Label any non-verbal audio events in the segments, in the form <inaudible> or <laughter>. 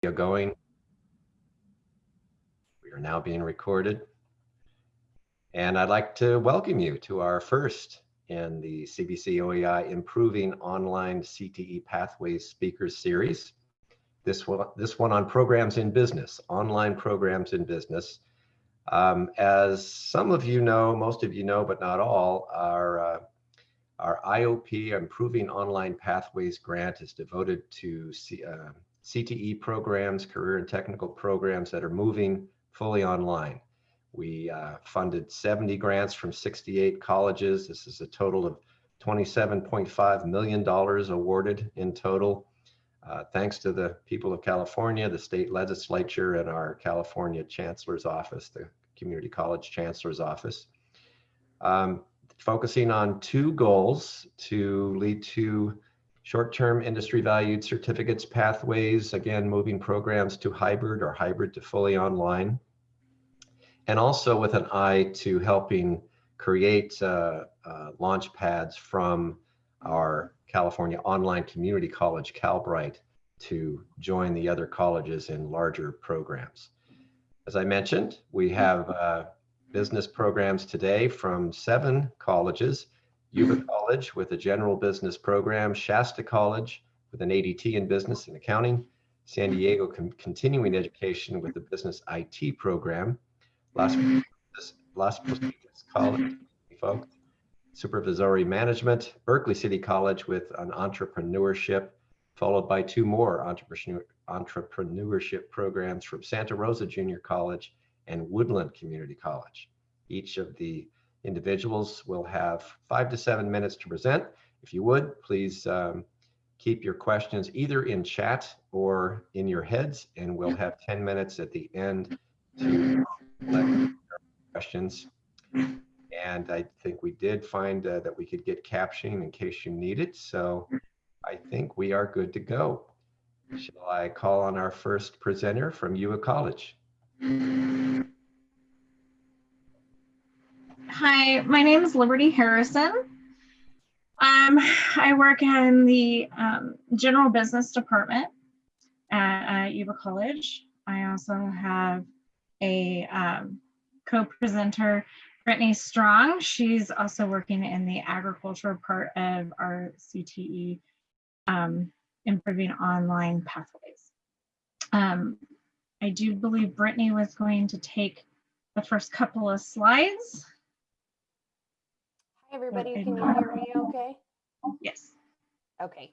video going. We are now being recorded. And I'd like to welcome you to our first in the CVC OEI Improving Online CTE Pathways Speakers Series. This one, this one on programs in business, online programs in business. Um, as some of you know, most of you know, but not all, our, uh, our IOP, Improving Online Pathways grant is devoted to C, uh, CTE programs, career and technical programs that are moving fully online. We uh, funded 70 grants from 68 colleges. This is a total of $27.5 million awarded in total. Uh, thanks to the people of California, the state legislature, and our California Chancellor's Office, the Community College Chancellor's Office. Um, focusing on two goals to lead to short-term industry valued certificates pathways, again, moving programs to hybrid or hybrid to fully online. And also with an eye to helping create uh, uh, launch pads from our California Online Community College, Calbright, to join the other colleges in larger programs. As I mentioned, we have uh, business programs today from seven colleges, Yuba College with a general business program, Shasta College with an ADT in business and accounting, San Diego continuing education with a business IT program, Las, Las Positas College, supervisory management, Berkeley City College with an entrepreneurship, followed by two more entrepreneur, entrepreneurship programs from Santa Rosa Junior College and Woodland Community College. Each of the individuals will have five to seven minutes to present. If you would, please um, keep your questions either in chat or in your heads, and we'll have 10 minutes at the end to collect questions. And I think we did find uh, that we could get captioning in case you need it. So I think we are good to go. Shall I call on our first presenter from Yuba College? Hi, my name is Liberty Harrison. Um, I work in the um, general business department at uh, Yuba College. I also have a um, co-presenter, Brittany Strong. She's also working in the agriculture part of our CTE um, improving online pathways. Um, I do believe Brittany was going to take the first couple of slides. Hi, everybody. Can you hear me okay? Yes. Okay.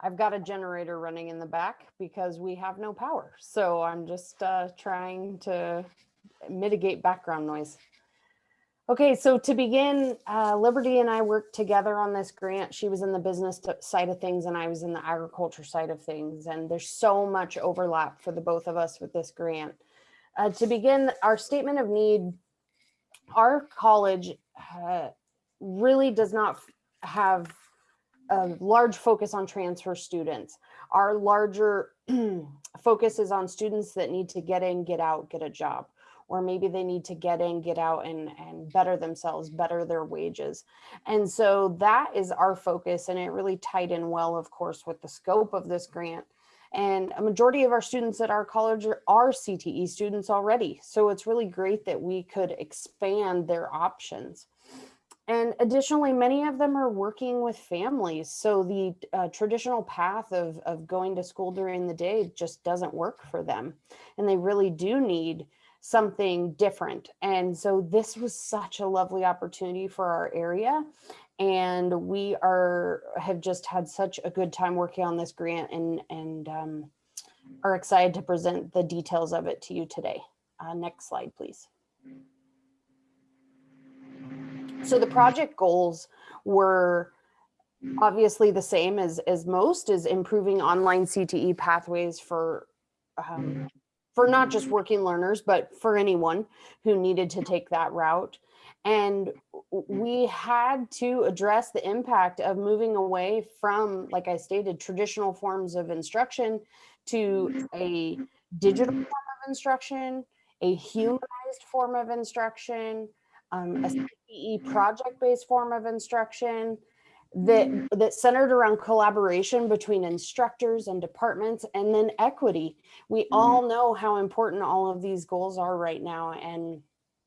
I've got a generator running in the back because we have no power. So I'm just uh, trying to mitigate background noise. Okay, so to begin, uh, Liberty and I worked together on this grant. She was in the business side of things and I was in the agriculture side of things. And there's so much overlap for the both of us with this grant. Uh, to begin, our statement of need, our college uh, really does not have a large focus on transfer students. Our larger <clears throat> focus is on students that need to get in, get out, get a job, or maybe they need to get in, get out and, and better themselves, better their wages. And so that is our focus and it really tied in well, of course, with the scope of this grant. And a majority of our students at our college are, are CTE students already. So it's really great that we could expand their options. And additionally, many of them are working with families. So the uh, traditional path of, of going to school during the day just doesn't work for them. And they really do need something different. And so this was such a lovely opportunity for our area. And we are have just had such a good time working on this grant and, and um, are excited to present the details of it to you today. Uh, next slide, please. So the project goals were obviously the same as, as most is improving online CTE pathways for um, for not just working learners, but for anyone who needed to take that route. And we had to address the impact of moving away from, like I stated, traditional forms of instruction to a digital form of instruction, a humanized form of instruction, um, a CTE project-based form of instruction that that centered around collaboration between instructors and departments and then equity. We mm-hmm. all know how important all of these goals are right now and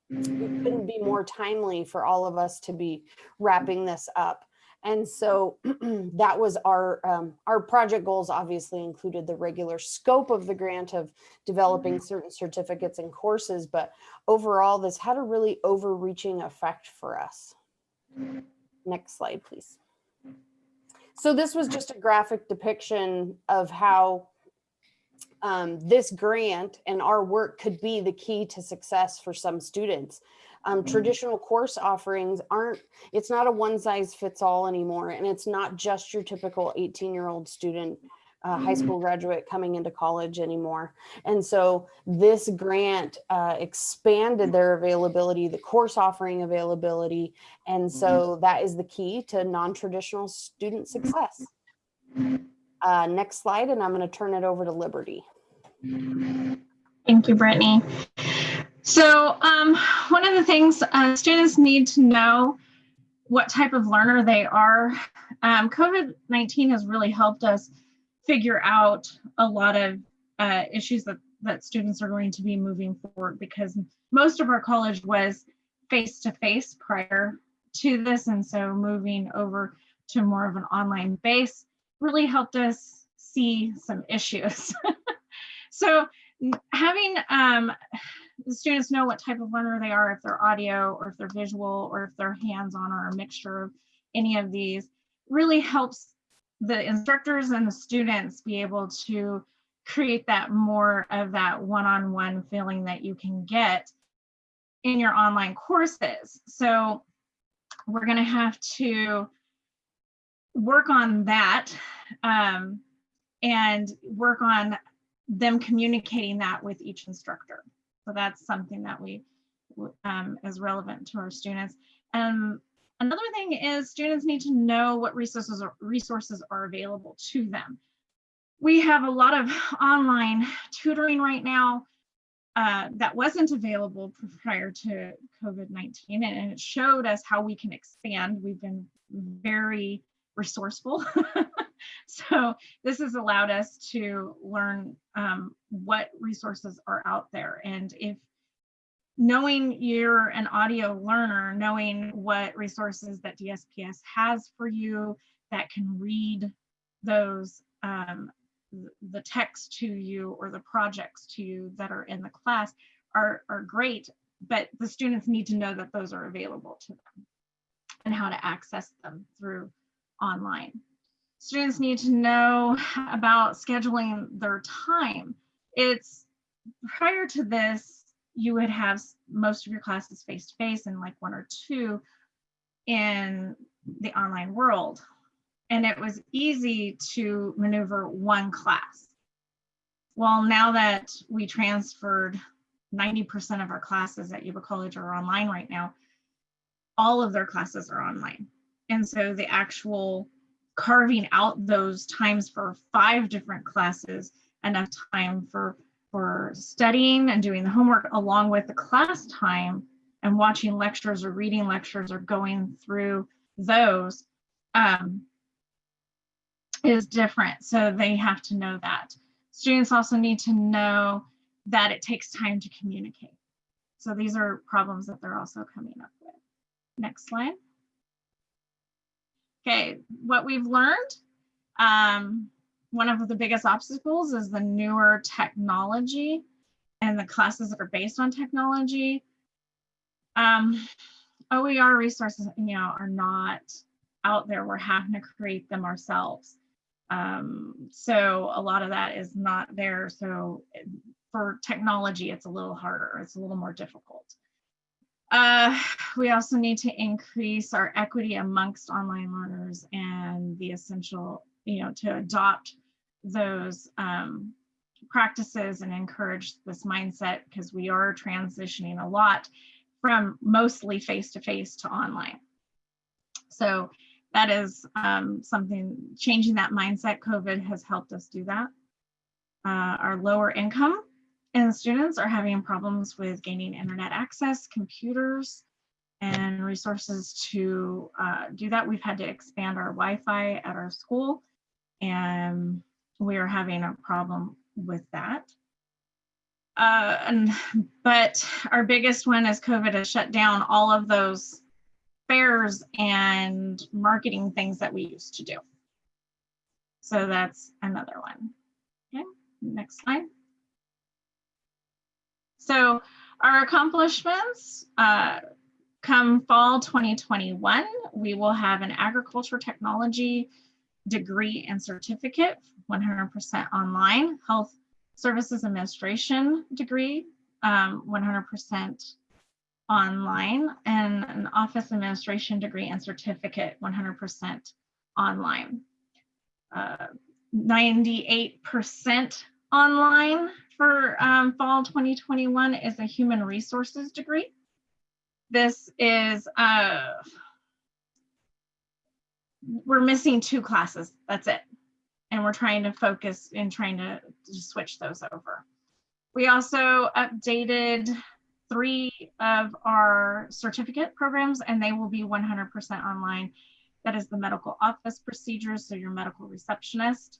it couldn't be more timely for all of us to be wrapping this up and so <clears throat> that was our um, our project goals obviously included the regular scope of the grant of developing certain certificates and courses but overall this had a really overreaching effect for us. Next slide please. So this was just a graphic depiction of how um, this grant and our work could be the key to success for some students. Um, traditional course offerings aren't, it's not a one size fits all anymore. And it's not just your typical 18 year old student, uh, high school graduate coming into college anymore. And so this grant uh, expanded their availability, the course offering availability. And so that is the key to non-traditional student success. Uh, next slide, and I'm going to turn it over to Liberty. Thank you, Brittany. So um, one of the things uh, students need to know what type of learner they are. Um, COVID-19 has really helped us figure out a lot of uh, issues that, that students are going to be moving forward because most of our college was face-to-face -face prior to this. And so moving over to more of an online base really helped us see some issues. <laughs> so having um, the students know what type of learner they are, if they're audio or if they're visual or if they're hands-on or a mixture of any of these, really helps the instructors and the students be able to create that more of that one-on-one -on -one feeling that you can get in your online courses. So we're going to have to work on that um, and work on them communicating that with each instructor. So that's something that we um, is relevant to our students. Um, another thing is students need to know what resources are, resources are available to them. We have a lot of <laughs> online tutoring right now uh, that wasn't available prior to COVID-19 and it showed us how we can expand. We've been very resourceful. <laughs> so this has allowed us to learn um, what resources are out there. And if knowing you're an audio learner, knowing what resources that DSPS has for you that can read those, um, the text to you or the projects to you that are in the class are, are great, but the students need to know that those are available to them and how to access them through online. Students need to know about scheduling their time. It's prior to this, you would have most of your classes face-to-face and like one or two in the online world. And it was easy to maneuver one class. Well, now that we transferred 90% of our classes at Yuba College are online right now, all of their classes are online. And so the actual carving out those times for five different classes, enough time for, for studying and doing the homework along with the class time and watching lectures or reading lectures or going through those um, is different. So they have to know that. Students also need to know that it takes time to communicate. So these are problems that they're also coming up with. Next slide. Okay, what we've learned, um, one of the biggest obstacles is the newer technology and the classes that are based on technology. Um, OER resources, you know, are not out there. We're having to create them ourselves. Um, so a lot of that is not there. So for technology, it's a little harder. It's a little more difficult. Uh, we also need to increase our equity amongst online learners and the essential, you know, to adopt those um, practices and encourage this mindset because we are transitioning a lot from mostly face-to-face -to, -face to online. So that is um, something, changing that mindset, COVID has helped us do that. Uh, our lower income and students are having problems with gaining internet access, computers, and resources to uh, do that. We've had to expand our Wi-Fi at our school and we are having a problem with that. Uh, and, but our biggest one is COVID has shut down all of those fairs and marketing things that we used to do. So that's another one. Okay, next slide. So our accomplishments, uh, come fall 2021, we will have an agriculture technology degree and certificate, 100% online, health services administration degree, 100% um, online, and an office administration degree and certificate, 100% online. 98% uh, online for um, fall 2021 is a human resources degree. This is, uh, we're missing two classes, that's it. And we're trying to focus in trying to, to switch those over. We also updated three of our certificate programs and they will be 100% online. That is the medical office procedures, so your medical receptionist,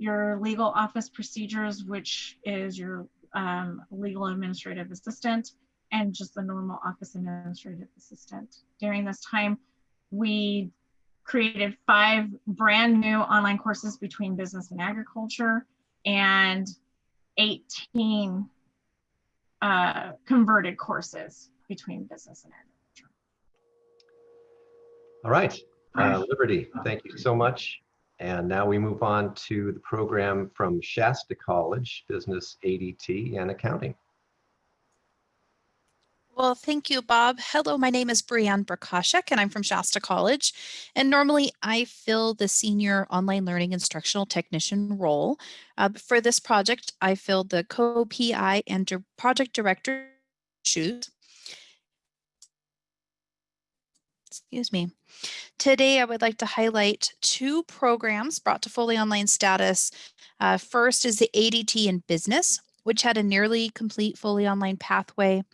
your legal office procedures, which is your um, legal administrative assistant, and just the normal office administrative assistant. During this time, we created five brand new online courses between business and agriculture and 18 uh, converted courses between business and agriculture. All right, uh, Liberty, thank you so much. And now we move on to the program from Shasta College, Business ADT and Accounting. Well, thank you, Bob. Hello, my name is Brianne Brakashek and I'm from Shasta College. And normally I fill the Senior Online Learning Instructional Technician role. Uh, for this project, I filled the co-PI and project director shoes. Excuse me. Today, I would like to highlight two programs brought to fully online status. Uh, first is the ADT in business, which had a nearly complete fully online pathway.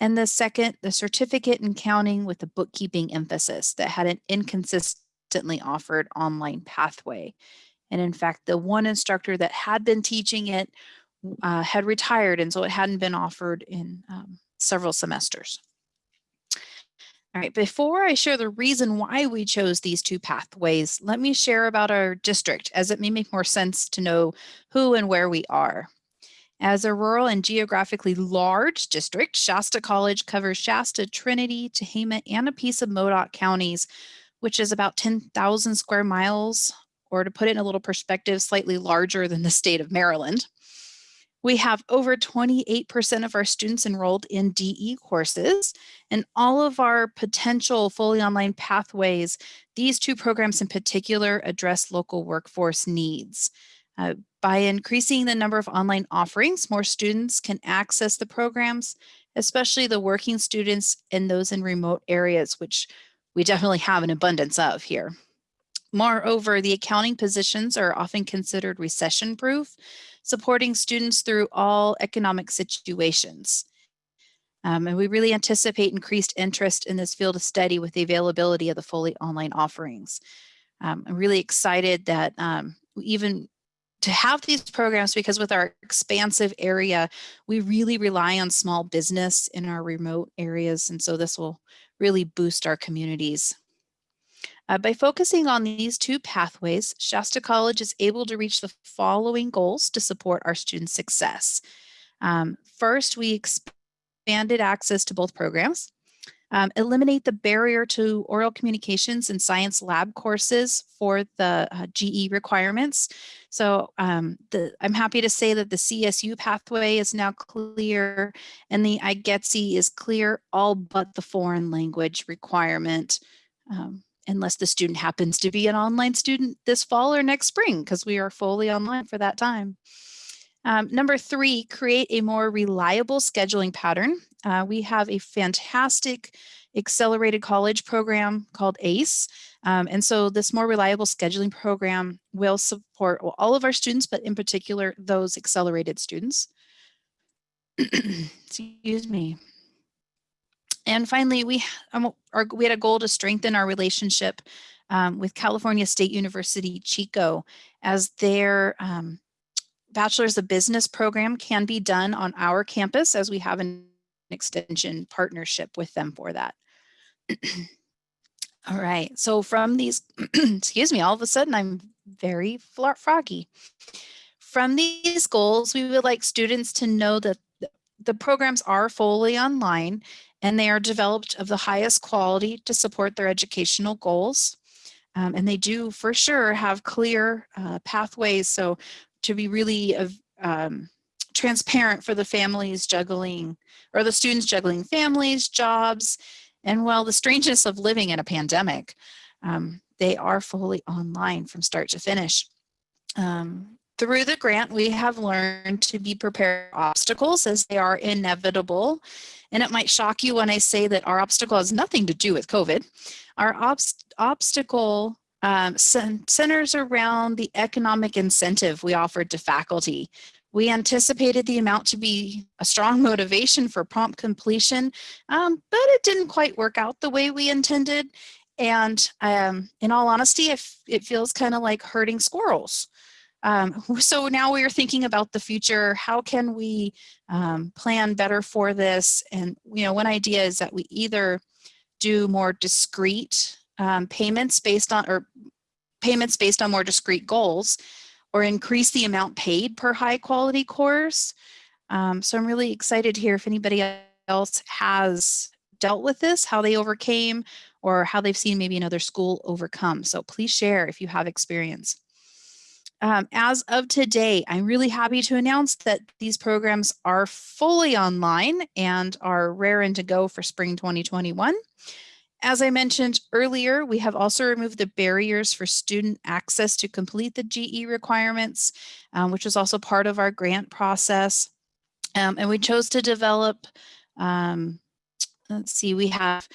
And the second, the certificate in counting with a bookkeeping emphasis that had an inconsistently offered online pathway. And in fact, the one instructor that had been teaching it uh, had retired, and so it hadn't been offered in um, several semesters. Before I share the reason why we chose these two pathways, let me share about our district as it may make more sense to know who and where we are. As a rural and geographically large district, Shasta College covers Shasta, Trinity, Tehama, and a piece of Modoc counties, which is about 10,000 square miles, or to put it in a little perspective, slightly larger than the state of Maryland. We have over 28% of our students enrolled in DE courses and all of our potential fully online pathways, these two programs in particular address local workforce needs. Uh, by increasing the number of online offerings, more students can access the programs, especially the working students and those in remote areas, which we definitely have an abundance of here. Moreover, the accounting positions are often considered recession proof, supporting students through all economic situations. Um, and we really anticipate increased interest in this field of study with the availability of the fully online offerings. Um, I'm really excited that um, even to have these programs because with our expansive area, we really rely on small business in our remote areas. And so this will really boost our communities. Uh, by focusing on these two pathways, Shasta College is able to reach the following goals to support our students' success. Um, first, we expanded access to both programs. Um, eliminate the barrier to oral communications and science lab courses for the uh, GE requirements. So um, the, I'm happy to say that the CSU pathway is now clear and the IGETC is clear all but the foreign language requirement. Um, unless the student happens to be an online student this fall or next spring, because we are fully online for that time. Um, number three, create a more reliable scheduling pattern. Uh, we have a fantastic accelerated college program called ACE. Um, and so this more reliable scheduling program will support all of our students, but in particular, those accelerated students. <clears throat> Excuse me. And finally, we, um, our, we had a goal to strengthen our relationship um, with California State University Chico as their um, Bachelor's of Business program can be done on our campus as we have an extension partnership with them for that. <clears throat> all right, so from these, <clears throat> excuse me, all of a sudden I'm very froggy. From these goals, we would like students to know that the programs are fully online and they are developed of the highest quality to support their educational goals. Um, and they do for sure have clear uh, pathways. So to be really um, transparent for the families juggling or the students juggling families, jobs, and well, the strangeness of living in a pandemic, um, they are fully online from start to finish. Um, through the grant, we have learned to be prepared for obstacles as they are inevitable. And it might shock you when I say that our obstacle has nothing to do with COVID. Our obst obstacle um, centers around the economic incentive we offered to faculty. We anticipated the amount to be a strong <laughs> motivation for prompt completion, um, but it didn't quite work out the way we intended. And um, in all honesty, it, it feels kind of like herding squirrels. Um, <laughs> so now we are thinking about the future. How can we um, plan better for this? And you know, one idea is that we either do more discrete um, payments based on or payments based on more discrete goals, or increase the amount paid per high quality course. Um, so I'm really excited to hear if anybody else has dealt with this, how they overcame, or how they've seen maybe another school overcome. So please share if you have experience. Um, as of today, I'm really happy to announce that these programs are fully online and are raring to go for spring 2021. As I mentioned earlier, we have also removed the barriers for student access to complete the GE requirements, um, which is also part of our grant process. Um, and we chose to develop, um, let's see, we have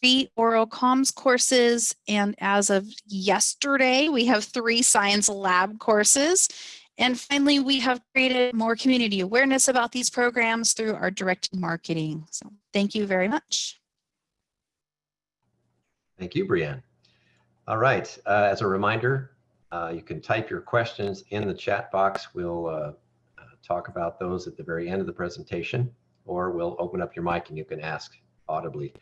three oral comms courses. And as of yesterday, we have three science lab courses. And finally, we have created more community awareness about these programs through our direct marketing. So thank you very much. Thank you, Brianne. All right, uh, as a reminder, uh, you can type your questions in the chat box. We'll uh, uh talk about those at the very end of the presentation, or we'll open up your mic and you can ask audibly.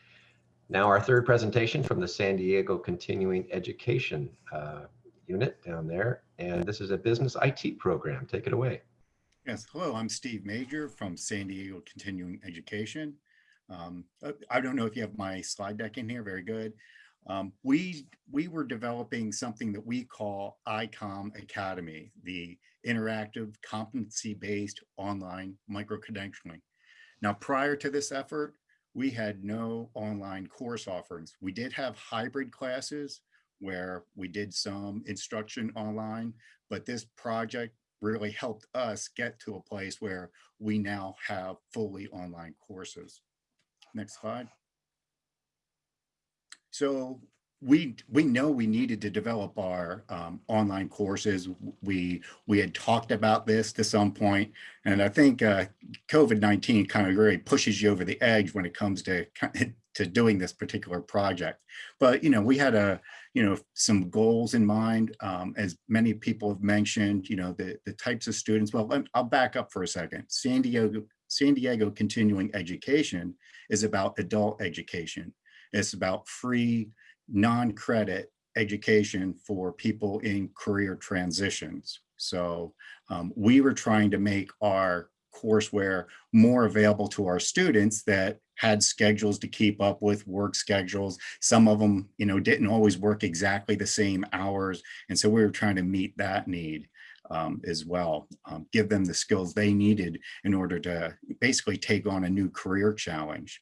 Now our third presentation from the San Diego Continuing Education uh, unit down there. And this is a business IT program. Take it away. Yes, hello, I'm Steve Major from San Diego Continuing Education. Um, uh, I don't know if you have my slide deck in here, very good. Um, we, we were developing something that we call ICOM Academy, the interactive competency-based online micro-credentialing. Now, prior to this effort, we had no online course offerings. We did have hybrid classes where we did some instruction online, but this project really helped us get to a place where we now have fully online courses. Next slide. So we we know we needed to develop our um, online courses. We we had talked about this to some point, and I think uh, COVID-19 kind of really pushes you over the edge when it comes to <laughs> to doing this particular project. But you know, we had a you know some goals in mind, um, as many people have mentioned. You know, the the types of students. Well, I'll back up for a second. San Diego San Diego Continuing Education is about adult education. It's about free non-credit education for people in career transitions. So um, we were trying to make our courseware more available to our students that had schedules to keep up with work schedules. Some of them, you know, didn't always work exactly the same hours. And so we were trying to meet that need um, as well, um, give them the skills they needed in order to basically take on a new career challenge.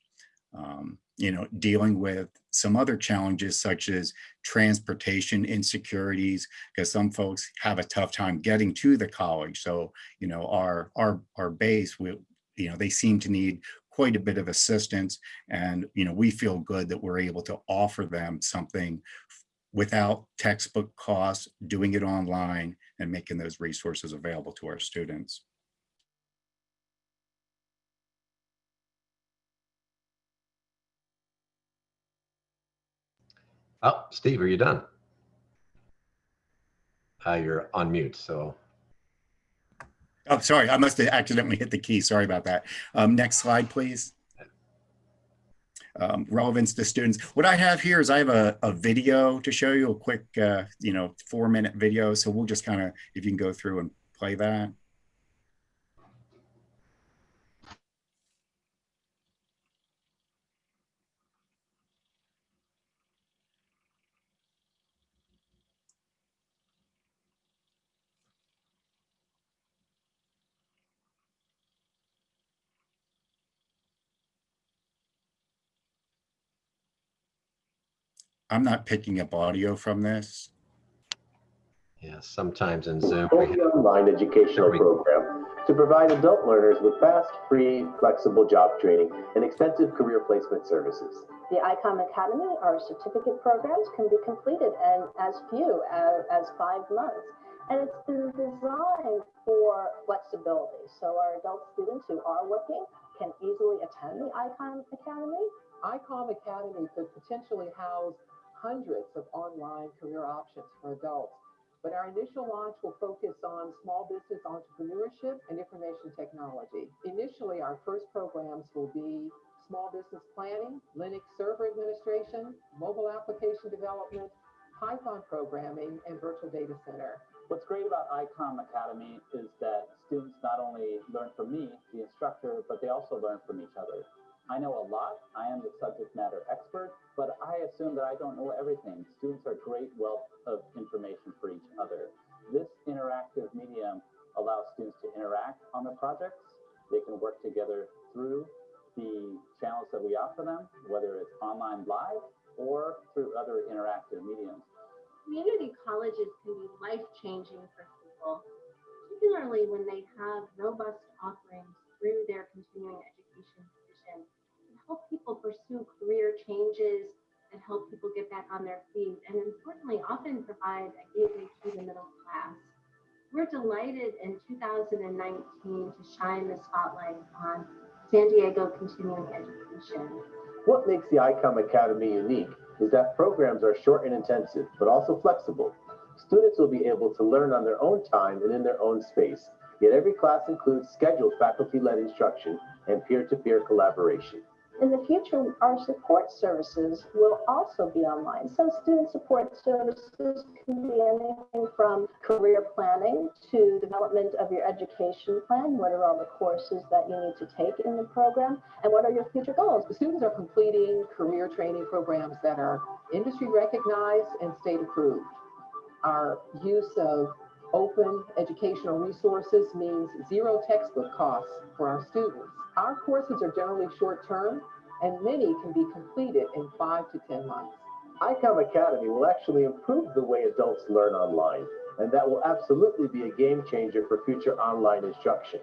Um, you know, dealing with some other challenges such as transportation insecurities, because some folks have a tough time getting to the college. So, you know, our our our base, we, you know, they seem to need quite a bit of assistance. And, you know, we feel good that we're able to offer them something without textbook costs, doing it online and making those resources available to our students. Oh, Steve, are you done? Uh, you're on mute, so Oh, sorry, I must have accidentally hit the key. Sorry about that. Um, next slide, please. Um, relevance to students. What I have here is I have a, a video to show you a quick, uh, you know, four minute video. So we'll just kind of, if you can go through and play that. I'm not picking up audio from this. yeah, sometimes in Zoom, we Fully online educational we- program to provide adult learners with fast, free, flexible job training and extensive career placement services. The ICOM Academy, our certificate programs can be completed in as few as, as five months. And it's been designed for flexibility. So our adult students who are working can easily attend the ICOM Academy. ICOM Academy could potentially house hundreds of online career options for adults. But our initial launch will focus on small business entrepreneurship and information technology. Initially, our first programs will be small business planning, Linux server administration, mobile application development, Python programming, and virtual data center. What's great about ICOM Academy is that students not only learn from me, the instructor, but they also learn from each other. I know a lot, I am the subject matter expert, but I assume that I don't know everything. Students are great wealth of information for each other. This interactive medium allows students to interact on the projects. They can work together through the channels that we offer them, whether it's online live or through other interactive mediums. Community colleges can be life-changing for people, particularly when they have robust offerings through their continuing education division and help people pursue career changes and help people get back on their feet, and importantly, often provide a gateway to the middle class. We're delighted in 2019 to shine the spotlight on San Diego continuing education. What makes the ICOM Academy unique is that programs are short and intensive, but also flexible. Students will be able to learn on their own time and in their own space, yet every class includes scheduled faculty-led instruction and peer-to-peer collaboration. In the future, our support services will also be online. So student support services can be anything from career planning to development of your education plan. What are all the courses that you need to take in the program? And what are your future goals? The students are completing career training programs that are industry recognized and state approved. Our use of open educational resources means zero textbook costs for our students. Our courses are generally short-term and many can be completed in five to 10 months. ICOM Academy will actually improve the way adults learn online, and that will absolutely be a game changer for future online instruction.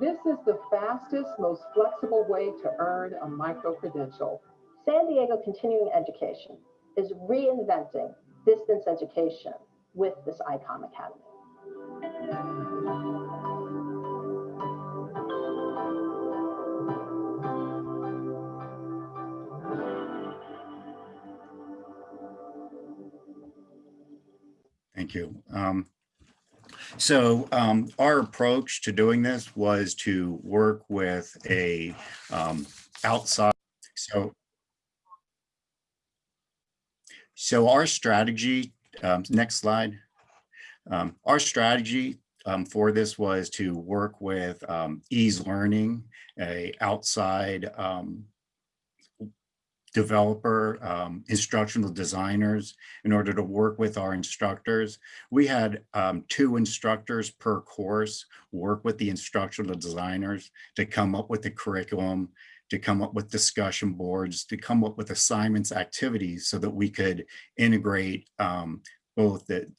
This is the fastest, most flexible way to earn a micro-credential. San Diego Continuing Education is reinventing distance education with this ICOM Academy. Thank you. Um, so um, our approach to doing this was to work with a um, outside. So, so our strategy, um, next slide. Um, our strategy um, for this was to work with um, Ease Learning, a outside developer, um, instructional designers in order to work with our instructors. We had um, two instructors per course work with the instructional designers to come up with the curriculum, to come up with discussion boards, to come up with assignments, activities so that we could integrate um, both the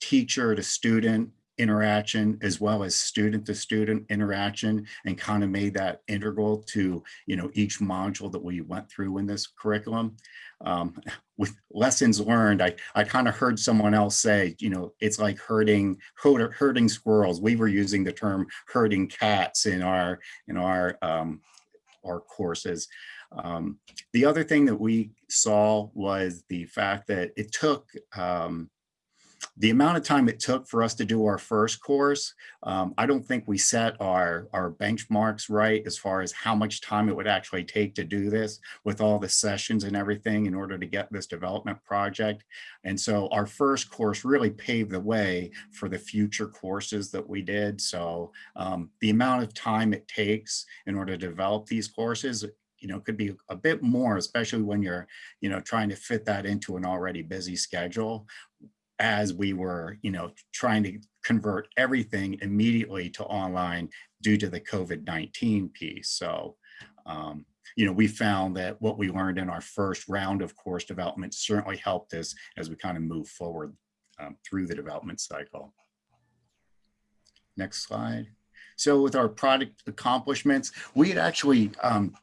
teacher to student interaction as well as student to student interaction and kind of made that integral to you know each module that we went through in this curriculum um, with lessons learned i i kind of heard someone else say you know it's like herding herd- herding squirrels we were using the term herding cats in our in our um, our courses. Um, the other thing that we saw was the fact that it took um, the amount of time it took for us to do our first course, um, I don't think we set our, our benchmarks right as far as how much time it would actually take to do this with all the sessions and everything in order to get this development project. And so our first course really paved the way for the future courses that we did. So um, the amount of time it takes in order to develop these courses you know, could be a bit more, especially when you're, you know, trying to fit that into an already busy schedule as we were, you know, trying to convert everything immediately to online due to the COVID-19 piece. So, um, you know, we found that what we learned in our first round of course development certainly helped us as we kind of move forward um, through the development cycle. Next slide. So with our product accomplishments, we had actually um,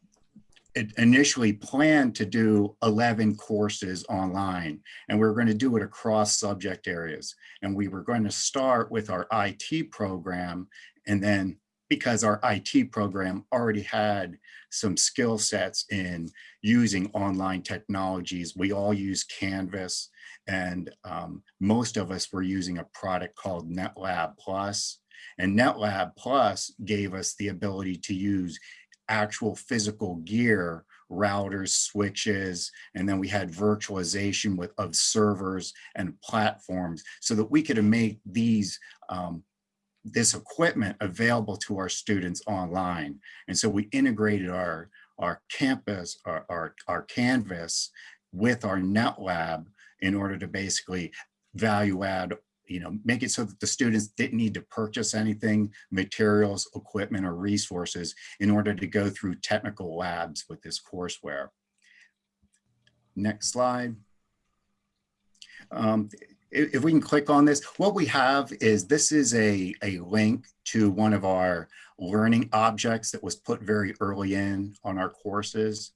initially planned to do 11 courses online and we are going to do it across subject areas. And we were going to start with our IT program and then because our IT program already had some skill sets in using online technologies, we all use Canvas and um, most of us were using a product called NetLab Plus. And NetLab Plus gave us the ability to use actual physical gear, routers, switches, and then we had virtualization with of servers and platforms so that we could make these um, this equipment available to our students online. And so we integrated our, our campus, our, our, our Canvas with our NetLab in order to basically value add you know, make it so that the students didn't need to purchase anything, materials, equipment, or resources in order to go through technical labs with this courseware. Next slide. Um, if we can click on this, what we have is this is a, a link to one of our learning objects that was put very early in on our courses.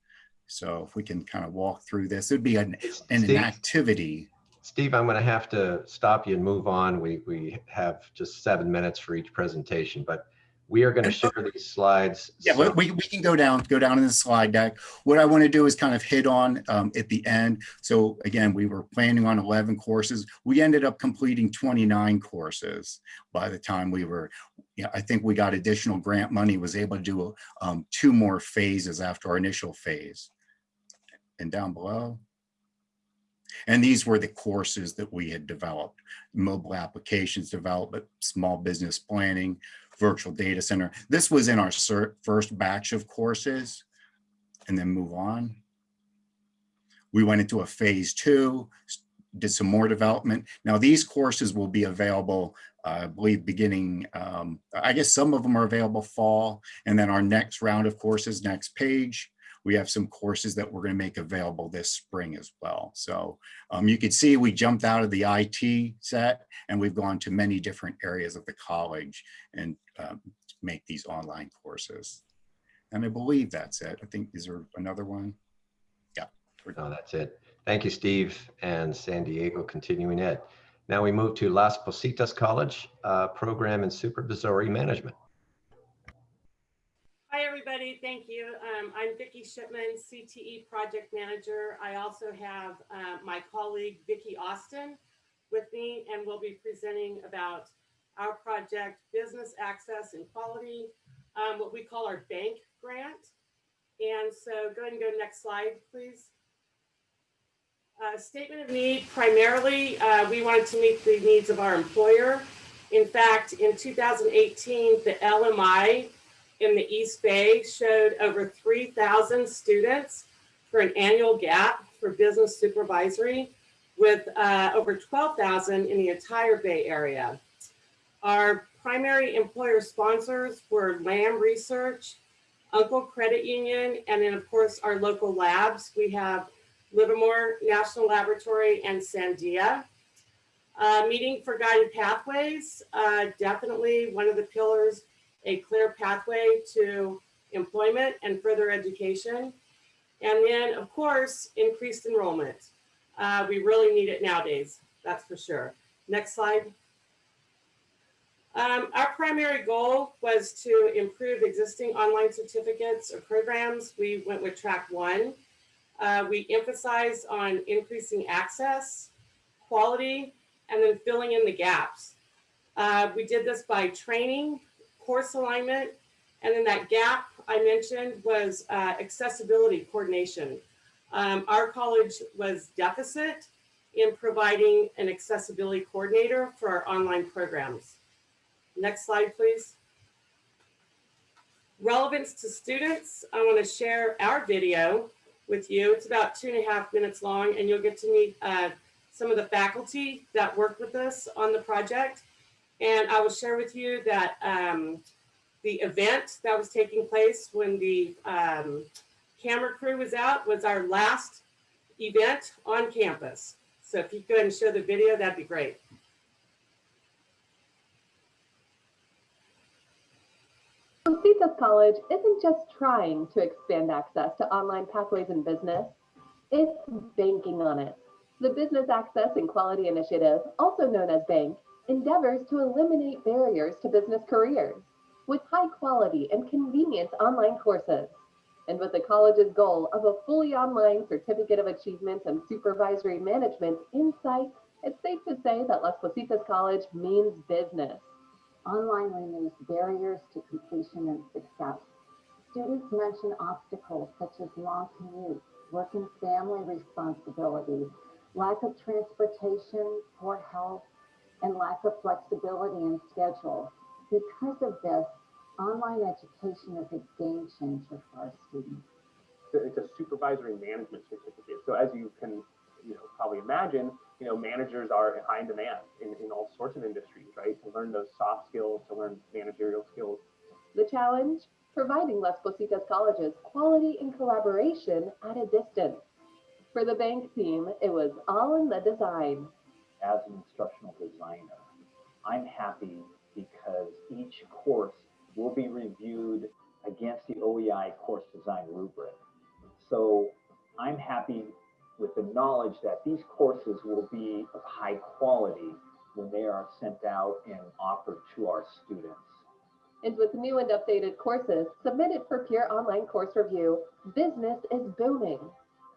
So if we can kind of walk through this, it'd be an, an, an activity Steve, I'm going to have to stop you and move on. We, we have just seven minutes for each presentation, but we are going to share these slides. Yeah, so we, we can go down, go down in the slide deck. What I want to do is kind of hit on um, at the end. So again, we were planning on 11 courses. We ended up completing 29 courses by the time we were, yeah, I think we got additional grant money, was able to do um, two more phases after our initial phase. And down below. And these were the courses that we had developed, mobile applications development, small business planning, virtual data center. This was in our first batch of courses and then move on. We went into a phase two, did some more development. Now these courses will be available, uh, I believe beginning, um, I guess some of them are available fall and then our next round of courses, next page, we have some courses that we're going to make available this spring as well. So um, you can see we jumped out of the IT set and we've gone to many different areas of the college and um, make these online courses. And I believe that's it. I think, is there another one? Yeah. No, that's it. Thank you, Steve and San Diego Continuing Ed. Now we move to Las Positas College, uh, Program in Supervisory Management. Everybody. Thank you. Um, I'm Vicki Shipman, CTE Project Manager. I also have uh, my colleague, Vicki Austin, with me, and we'll be presenting about our project, Business Access and Quality, um, what we call our bank grant. And so go ahead and go next slide, please. Uh, statement of need, primarily, uh, we wanted to meet the needs of our employer. In fact, in 2018, the LMI in the East Bay showed over 3,000 students for an annual gap for business supervisory with uh, over 12,000 in the entire Bay Area. Our primary employer sponsors were Lam Research, Uncle Credit Union, and then of course our local labs. We have Livermore National Laboratory and Sandia. Uh, meeting for guided pathways, uh, definitely one of the pillars a clear pathway to employment and further education. And then, of course, increased enrollment. Uh, we really need it nowadays, that's for sure. Next slide. Um, our primary goal was to improve existing online certificates or programs. We went with track one. Uh, we emphasized on increasing access, quality, and then filling in the gaps. Uh, we did this by training, course alignment, and then that gap I mentioned was uh, accessibility coordination. Um, our college was deficit in providing an accessibility coordinator for our online programs. Next slide, please. Relevance to students, I want to share our video with you. It's about two and a half minutes long, and you'll get to meet uh, some of the faculty that worked with us on the project. And I will share with you that um, the event that was taking place when the um, camera crew was out was our last event on campus. So if you go ahead and show the video, that'd be great. Positas College isn't just trying to expand access to online pathways in business, it's banking on it. The Business Access and Quality Initiative, also known as BANK, endeavors to eliminate barriers to business careers with high quality and convenient online courses. And with the college's goal of a fully online certificate of achievement and supervisory management insight, it's safe to say that Las Positas College means business. Online removes barriers to completion and success. Students mention obstacles such as long commutes, work and family responsibilities, lack of transportation, poor health, and lack of flexibility in schedule. Because of this, online education is a game changer for our students. It's a supervisory management certificate. So as you can, you know, probably imagine, you know, managers are high in demand in, in all sorts of industries, right? To learn those soft skills, to learn managerial skills. The challenge, providing Las Positas colleges quality and collaboration at a distance. For the bank team, it was all in the design. As an instructional designer, I'm happy because each course will be reviewed against the OEI course design rubric. So I'm happy with the knowledge that these courses will be of high quality when they are sent out and offered to our students. And with new and updated courses submitted for peer online course review, business is booming.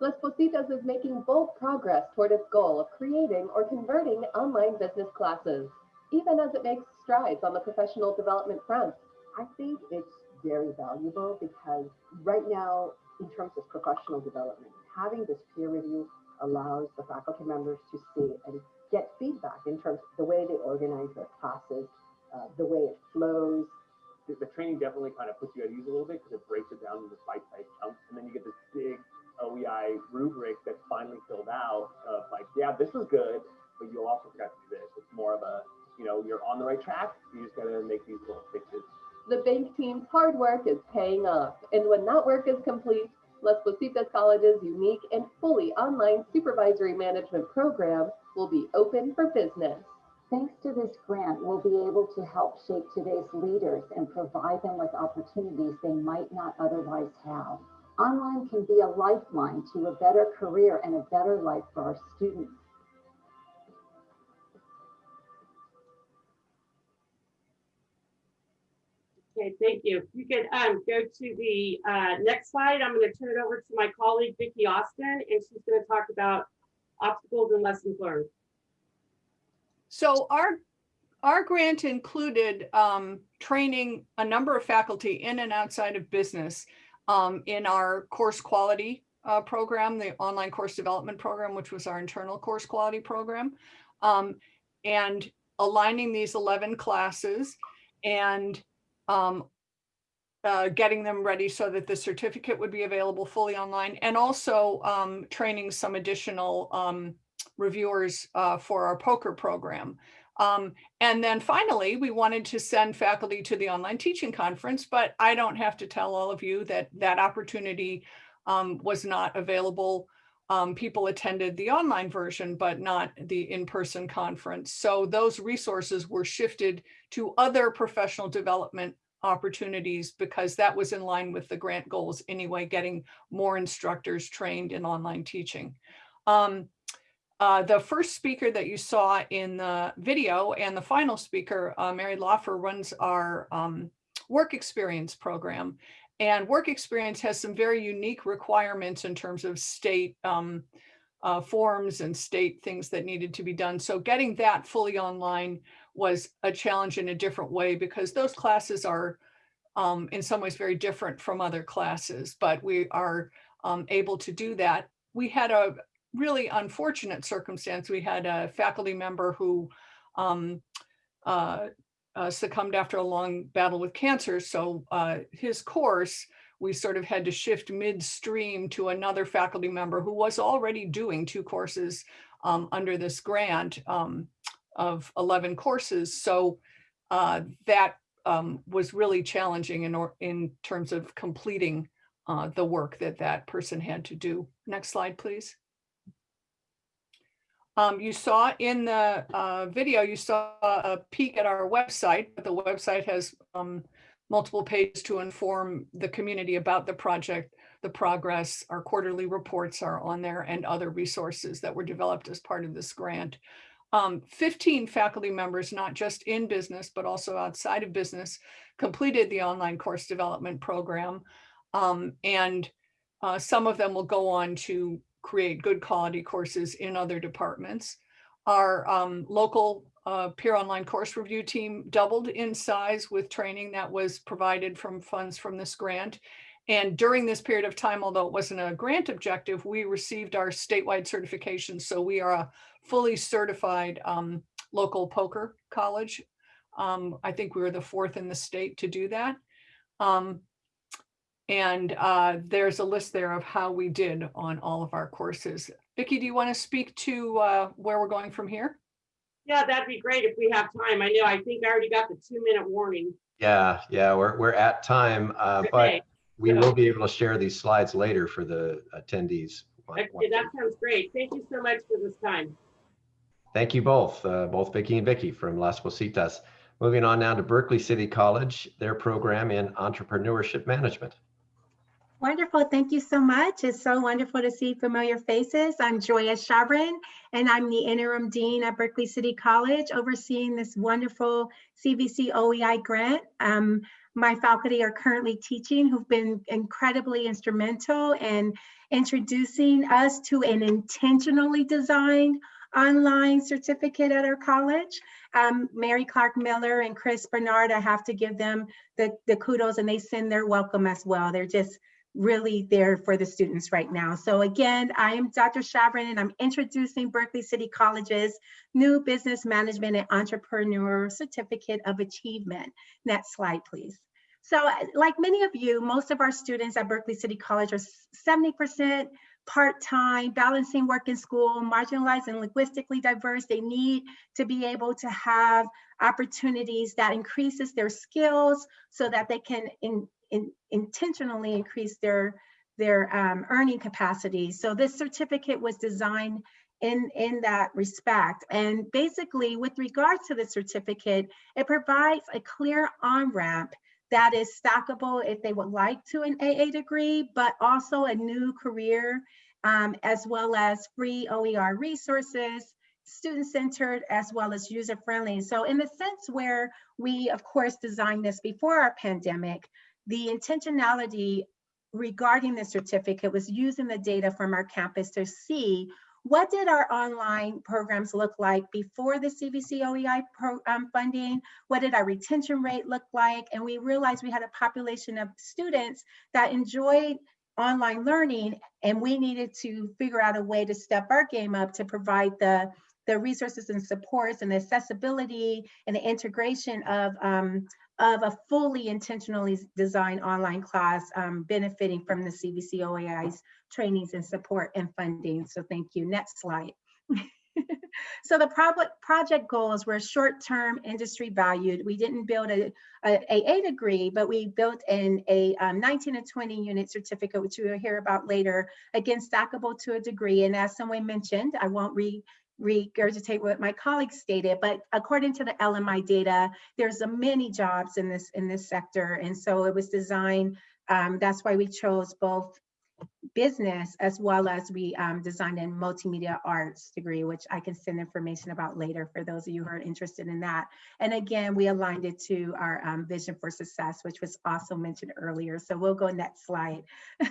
Las Positas is making bold progress toward its goal of creating or converting online business classes, even as it makes strides on the professional development front. I think it's very valuable because right now, in terms of professional development, having this peer review allows the faculty members to see and get feedback in terms of the way they organize their classes, uh, the way it flows. The, the, training definitely kind of puts you at ease a little bit because it breaks it down into bite-sized chunks, and then you get this big OEI rubric that's finally filled out of like, yeah, this is good, but you also forgot to do this. It's more of a, you know, you're on the right track. You just got to make these little fixes the bank team's hard work is paying off. And when that work is complete, Las Positas College's unique and fully online supervisory management program will be open for business. Thanks to this grant, we'll be able to help shape today's leaders and provide them with opportunities they might not otherwise have. Online can be a lifeline to a better career and a better life for our students. Okay, thank you. You could um, go to the uh, next slide. I'm going to turn it over to my colleague, Vicki Austin, and she's going to talk about obstacles and lessons learned. So our our grant included um, training a number of faculty in and outside of business um, in our course quality uh, program, the online course development program, which was our internal course quality program, um, and aligning these 11 classes and um, uh, getting them ready so that the certificate would be available fully online and also um, training some additional um, reviewers uh, for our POCR program. Um, and then finally, we wanted to send faculty to the online teaching conference, but I don't have to tell all of you that that opportunity um, was not available. Um, people attended the online version, but not the in-person conference. So those resources were shifted to other professional development opportunities because that was in line with the grant goals anyway, getting more instructors trained in online teaching. Um, uh, the first speaker that you saw in the video and the final speaker, uh, Mary Lawfer, runs our um, work experience program. And work experience has some very unique requirements in terms of state um, uh, forms and state things that needed to be done. So getting that fully online was a challenge in a different way because those classes are um, in some ways very different from other classes, but we are um, able to do that. We had a really unfortunate circumstance. We had a faculty member who um, uh, uh, succumbed after a long battle with cancer. So uh, his course, we sort of had to shift midstream to another faculty member who was already doing two courses um, under this grant um, of 11 courses. So uh, that um, was really challenging in, or, in terms of completing uh, the work that that person had to do. Next slide, please. Um, you saw in the uh, video, you saw a peek at our website, but the website has um, multiple pages to inform the community about the project, the progress, our quarterly reports are on there and other resources that were developed as part of this grant. Um, 15 faculty members, not just in business, but also outside of business, completed the online course development program. Um, and uh, some of them will go on to create good quality courses in other departments. Our um, local uh, peer online course review team doubled in size with training that was provided from funds from this grant. And during this period of time, although it wasn't a grant objective, we received our statewide certification. So we are a fully certified um, local POCR college. Um, I think we were the fourth in the state to do that. Um, and uh, there's a list there of how we did on all of our courses. Vicki, do you want to speak to uh, where we're going from here? Yeah, that'd be great if we have time. I know, I think I already got the two minute warning. Yeah, yeah, we're, we're at time, uh, but we will be able to share these slides later for the attendees. Okay, that sounds great. Thank you so much for this time. Thank you both, uh, both Vicki and Vicki from Las Positas. Moving on now to Berkeley City College, their program in entrepreneurship management. Wonderful. Thank you so much. It's so wonderful to see familiar faces. I'm Joya Chabrin, and I'm the interim dean at Berkeley City College, overseeing this wonderful CVC OEI grant. Um, my faculty are currently teaching who've been incredibly instrumental in introducing us to an intentionally designed online certificate at our college. Um, Mary Clark Miller and Chris Bernard, I have to give them the, the kudos and they send their welcome as well. They're just really there for the students right now. So again, I am Dr. Chabrin and I'm introducing Berkeley City College's new Business Management and Entrepreneur Certificate of Achievement. Next slide, please. So like many of you, most of our students at Berkeley City College are 70% part-time, balancing work and school, marginalized and linguistically diverse. They need to be able to have opportunities that increases their skills so that they can in, in, intentionally increase their, their um, earning capacity. So this certificate was designed in, in that respect. And basically with regards to the certificate, it provides a clear on-ramp that is stackable if they would like to an AA degree, but also a new career, um, as well as free OER resources, student-centered, as well as user-friendly. So in the sense where we, of course, designed this before our pandemic, the intentionality regarding the certificate was using the data from our campus to see what did our online programs look like before the CVC OEI um, funding? What did our retention rate look like? And we realized we had a population of students that enjoyed online learning and we needed to figure out a way to step our game up to provide the the resources and supports and the accessibility and the integration of um, of a fully intentionally designed online class um, benefiting from the CVC OEI's trainings and support and funding. So thank you. Next slide. <laughs> so the project goals were short-term industry valued. We didn't build a, a, a, degree, but we built in a um, 19 to 20 unit certificate, which we will hear about later, again, stackable to a degree. And as someone mentioned, I won't re regurgitate what my colleagues stated, but according to the LMI data, there's a many jobs in this in this sector. And so it was designed, um, that's why we chose both business as well as we um, designed a multimedia arts degree, which I can send information about later for those of you who are interested in that. And again, we aligned it to our um, vision for success, which was also mentioned earlier. So we'll go next slide. <laughs>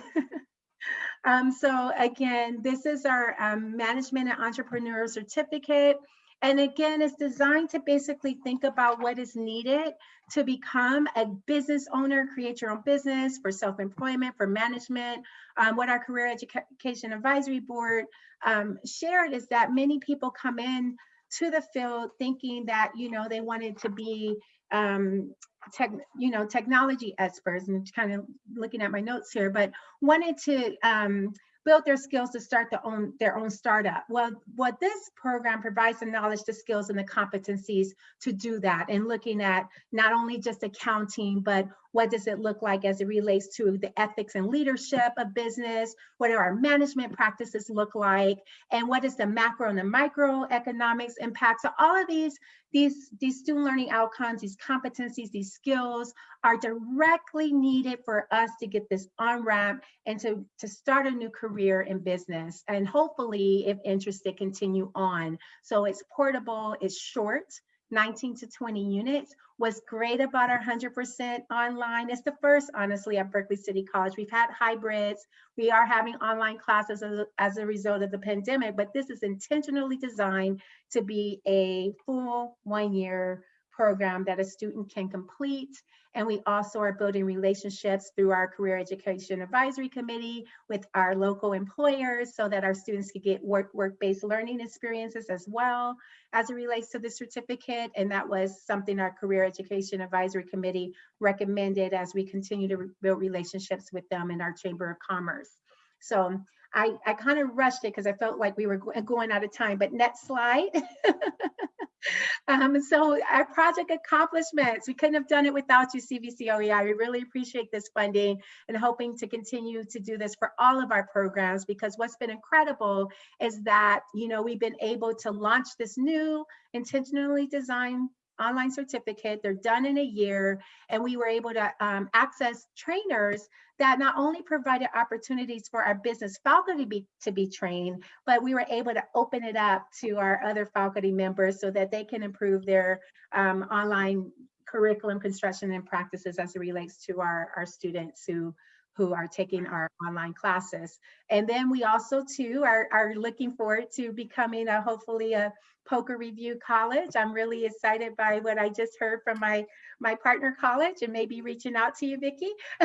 um, so again, this is our um, management and entrepreneur certificate. And again, it's designed to basically think about what is needed to become a business owner, create your own business for self-employment, for management. Um, what our Career Education Advisory Board um, shared is that many people come in to the field thinking that, you know, they wanted to be um, tech, you know, technology experts and kind of looking at my notes here, but wanted to um, build their skills to start their own, their own startup. Well, what this program provides the knowledge, the skills, and the competencies to do that and looking at not only just accounting, but what does it look like as it relates to the ethics and leadership of business? What do our management practices look like? And what is the macro and the microeconomics impact? So all of these, these, these student learning outcomes, these competencies, these skills are directly needed for us to get this on ramp and to, to start a new career in business. And hopefully, if interested, continue on. So it's portable, it's short, 19 to 20 units. What's great about our 100% online is the first, honestly, at Berkeley City College. We've had hybrids. We are having online classes as a, as a result of the pandemic, but this is intentionally designed to be a full one year program that a student can complete. And we also are building relationships through our Career Education Advisory Committee with our local employers so that our students can get work, work-based learning experiences as well as it relates to the certificate. And that was something our Career Education Advisory Committee recommended as we continue to build relationships with them in our Chamber of Commerce. So I, I kind of rushed it because I felt like we were going out of time, but next slide. <laughs> um, so our project accomplishments, we couldn't have done it without you, CVC OEI. We really appreciate this funding and hoping to continue to do this for all of our programs because what's been incredible is that, you know, we've been able to launch this new intentionally designed online certificate. They're done in a year, and we were able to um, access trainers that not only provided opportunities for our business faculty be, to be trained, but we were able to open it up to our other faculty members so that they can improve their um, online curriculum construction and practices as it relates to our, our students who who are taking our online classes. And then we also too are, are looking forward to becoming a hopefully a POCR Review College. I'm really excited by what I just heard from my my partner college and maybe reaching out to you, Vicki. <laughs>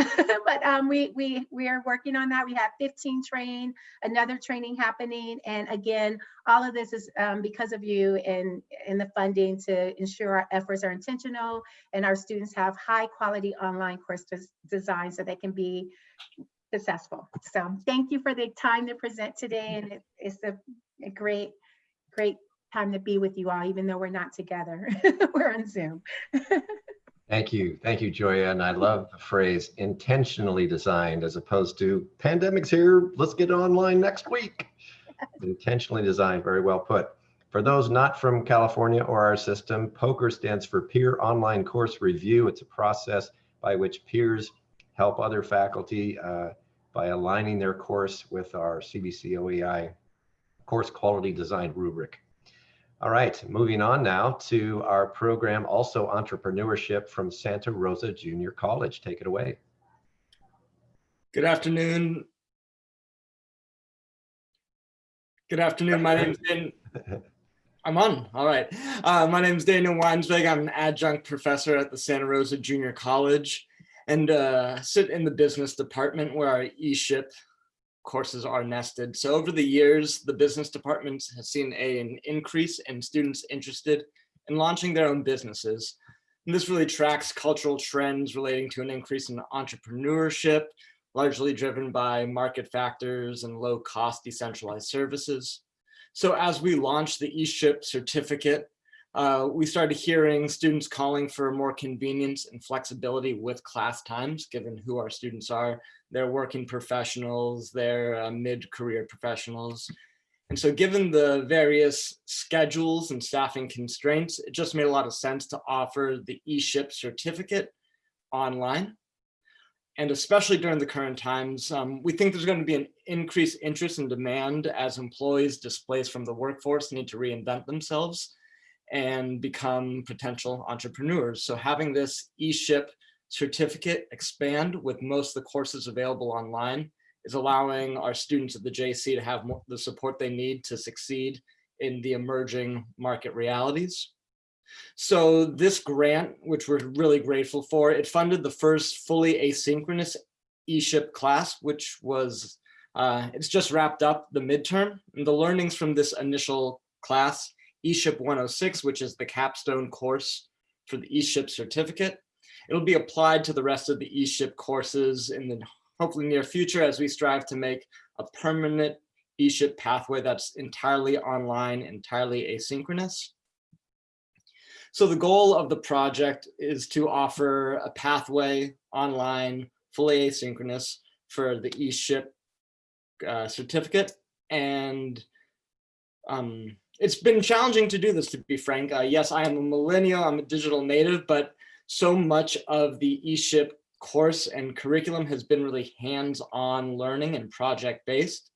but um, we we we are working on that. We have 15 trained, another training happening, and again, all of this is um, because of you and and the funding to ensure our efforts are intentional and our students have high quality online course design so they can be successful. So thank you for the time to present today, and it, it's a, a great great time to be with you all, even though we're not together. <laughs> we're on Zoom. <laughs> Thank you. Thank you, Joya. And I love the phrase intentionally designed as opposed to pandemic's here, let's get online next week. <laughs> intentionally designed, very well put. For those not from California or our system, POCR stands for Peer Online Course Review. It's a process by which peers help other faculty uh, by aligning their course with our CVC OEI course quality design rubric. All right, moving on now to our program, also entrepreneurship from Santa Rosa Junior College. Take it away. Good afternoon. Good afternoon. My name's Dan. <laughs> I'm on. All right. Uh, my name is Daniel Weinsweg. I'm an adjunct professor at the Santa Rosa Junior College and uh, sit in the business department where our e-ship courses are nested. So over the years, the business department has seen a, an increase in students interested in launching their own businesses. And this really tracks cultural trends relating to an increase in entrepreneurship, largely driven by market factors and low cost decentralized services. So as we launch the eShip certificate, uh, we started hearing students calling for more convenience and flexibility with class times, given who our students are. They're working professionals, they're uh, mid-career professionals. And so given the various schedules and staffing constraints, it just made a lot of sense to offer the eShip certificate online. and especially during the current times, um, we think there's going to be an increased interest and demand as employees displaced from the workforce need to reinvent themselves and become potential entrepreneurs. So having this eShip certificate expand with most of the courses available online is allowing our students at the JC to have the support they need to succeed in the emerging market realities. So this grant, which we're really grateful for, it funded the first fully asynchronous eShip class, which was, uh, it's just wrapped up the midterm. And the learnings from this initial class, eShip 106, which is the capstone course for the eShip certificate, it'll be applied to the rest of the eShip courses in the hopefully near future as we strive to make a permanent eShip pathway that's entirely online, entirely asynchronous. So the goal of the project is to offer a pathway online, fully asynchronous for the eShip uh, certificate. And um, it's been challenging to do this, to be frank. Uh, yes, I am a millennial, I'm a digital native, but so much of the eShip course and curriculum has been really hands-on learning and project-based.